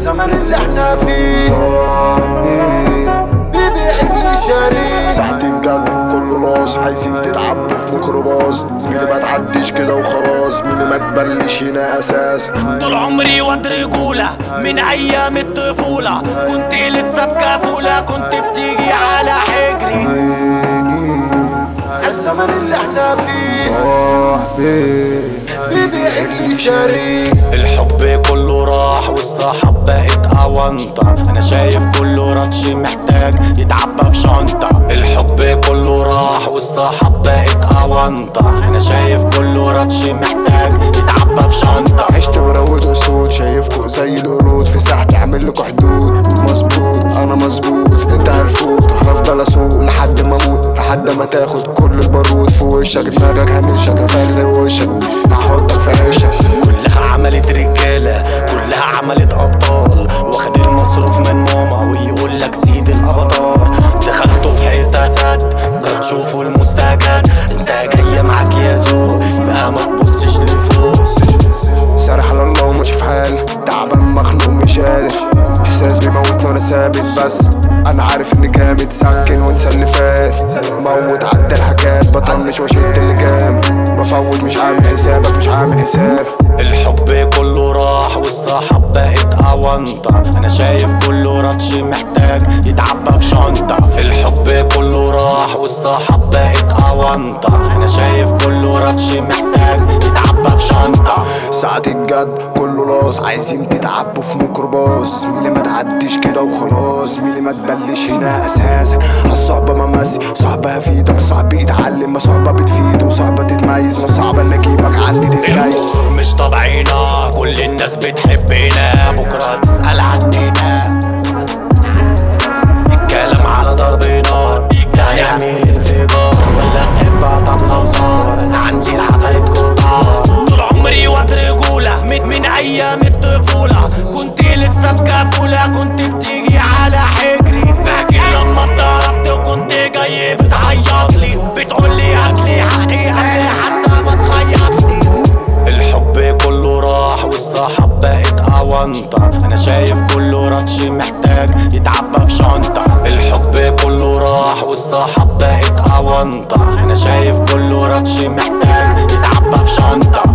الزمن اللي إحنا فيه. صاحبي. بيبيع اللي شاريه ساعة الجد كله ناس عايزين تتعبوا في ميكروباص. زميلي ما تعديش كده وخلاص زميلي ما تبلش هنا أساس. طول عمري واد رجولة من أيام الطفولة. كنت لسه بكفولة كنت بتيجي على حجري. عيني. الزمن اللي إحنا فيه. صاحبي. بيبيع اللي شاريه الحب والصحاب بقت أونطة. أنا شايف كله رطش محتاج يتعبى في شنطة. الحب كله راح والصحاب بقت أونطة. أنا شايف كله رطش محتاج يتعبى في شنطة. عشت مروج وسود شايفكوا زي القرود. في ساحتي عامل لكوا حدود. مظبوط أنا مظبوط. أنت عرفوت هفضل أسوق لحد ما أموت. لحد ما تاخد كل البارود في وشك. دماغك هنشك غالي زي وشك. قادر إحساس بيموتني وأنا ثابت بس. أنا عارف إني جامد سكن وانسى اللي فات. موت عدى الحاجات بطنش وأشد اللي جام بفوت مش عامل حسابك مش عامل حساب. الحب كله راح والصحاب بقت أونطة. أنا شايف كله رطش محتاج يتعبى في شنطة. الحب كله راح والصحاب بقت أونطة. أنا شايف كله رطش محتاج يتعبى في شنطة. ساعة الجد كله لاص عايزين تتعبوا في ميكروباص. زميلي ما تعديش كده وخلاص. زميلي ما تبلش هنا أساسا. الصعبة ممسي صعبة هفيدك صعب يتعلم ما صعبة بتفيد وصعبة تتميز ما صعبة اللي اجيبك عندي الأمور مش طبعنا كل الناس بتحبنا. بكرة محتاج يتعبى في شنطة. الحب كله راح والصحاب بقت أونطة أنا شايف كله رطش محتاج يتعبى في شنطة.